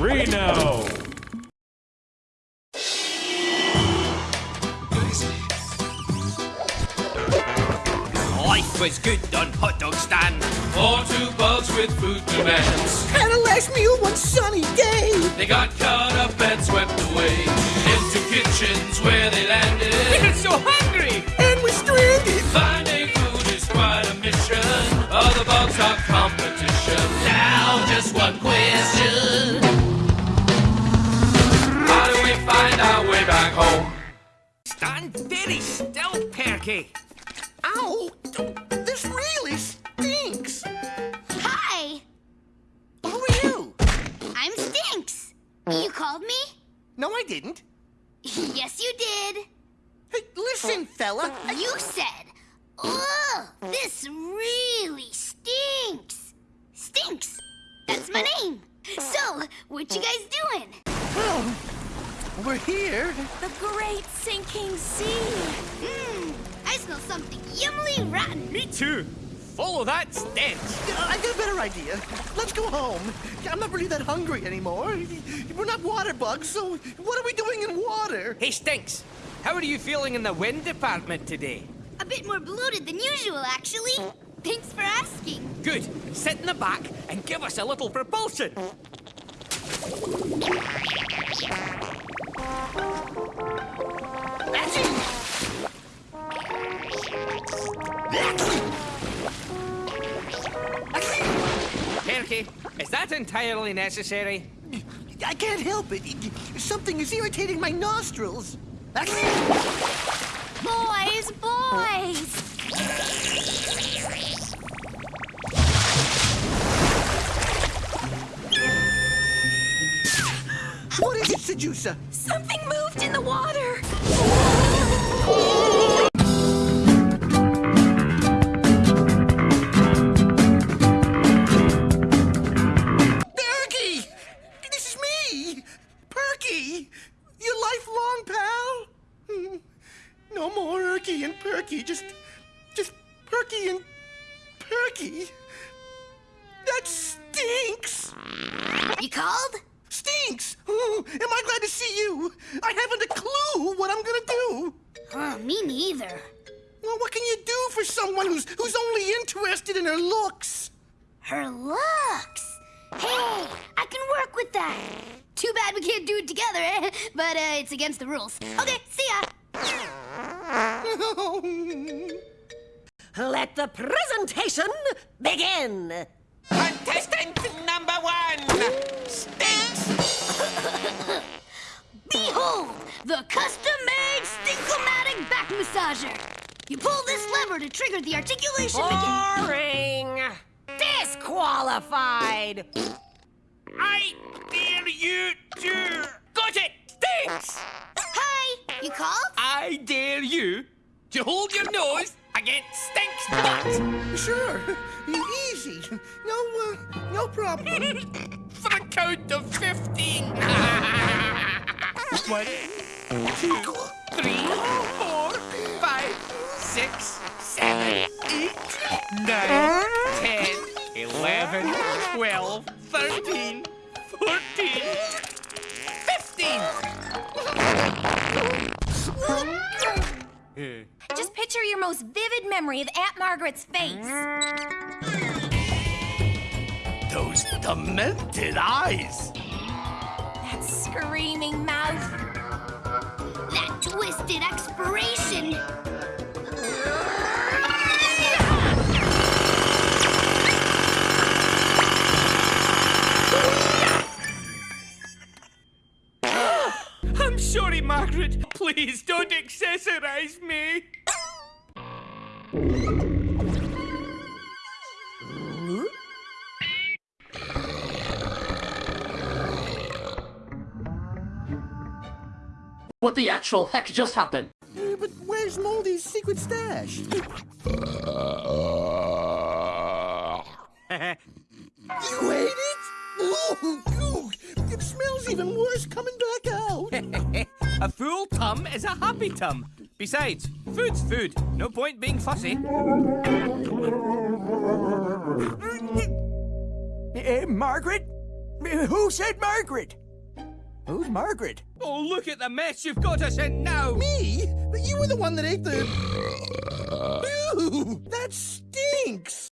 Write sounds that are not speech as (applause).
Reno. Life was good on hot dog stand. Or two bugs with food demands. Had a last meal one sunny day. They got caught up and swept away into kitchens where they landed. We're so hungry. And we're stranded. Finding food is quite a mission. All the bugs are competition. Now just one question. Stand very still, Perky. Ow! This really stinks. Hi, Who are you? I'm Stinks. You called me? No, I didn't. yes, you did. Hey, listen, fella. You said, Ugh, this really stinks. Stinks. That's my name. So, what you guys doing? Oh, Well, we're here. The great sinking sea. Mmm, I smell something yummily rotten. Me too. Follow that stench. I got a better idea. Let's go home. I'm not really that hungry anymore. We're not water bugs, so what are we doing in water? Hey, Stinks. How are you feeling in the wind department today? A bit more bloated than usual, actually. Thanks for asking. Good. Sit in the back and give us a little propulsion. Perky, is that entirely necessary? I can't help it. Something is irritating my nostrils. Boys, boys. Is? Something moved in the water. Perky! This is me! Perky! Your lifelong pal? Hmm. No more Erky and Perky, just. just Perky and Perky. That stinks! You called? Stinks! Oh, am I glad to see you? I haven't a clue what I'm gonna do. Oh, me neither. Well, what can you do for someone who's who's only interested in her looks? Her looks. Hey, I can work with that. Too bad we can't do it together, eh? But uh, it's against the rules. Okay, see ya. Let the presentation begin. Contestant number one, Stinks. Behold, the custom-made Stinkomatic back massager. You pull this lever to trigger the articulation mechan- Boring. Disqualified. I dare you to... Got it, Stinks. Hi, you called? I dare you to hold your nose against Stink's butt Sure, easy. No, uh, no problem. (laughs) for count of 15. One, two, three, four, five, six, seven, eight, nine, ten, eleven, twelve, thirteen, fourteen, fifteen. Just picture your most vivid memory of Aunt Margaret's face. Those demented eyes. That screaming mouth. That twisted expiration. (gasps) I'm sorry, Margaret. Please don't accessorize me. What the actual heck just happened? Uh, but where's Moldy's secret stash? (laughs) you ate it? Oh, goo! It smells even worse coming back out. (laughs) A full tum is a happy tum. Besides, food's food. No point being fussy. Eh, Margaret? Who said Margaret? Who's Margaret? Oh, look at the mess you've got us in now. Me? But you were the one that ate the. Ew, that stinks.